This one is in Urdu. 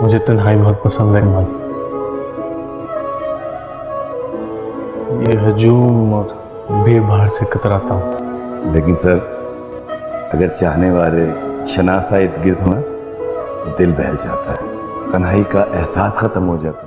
مجھے تنہائی بہت پسند ہے کمال یہ ہجوم اور بے بھاڑ سے کتراتا ہوں۔ لیکن سر، اگر چاہنے والے شناسا ارد گرد ہونا تو دل بہل جاتا ہے۔ تنہائی کا احساس ختم ہو جاتا ہے۔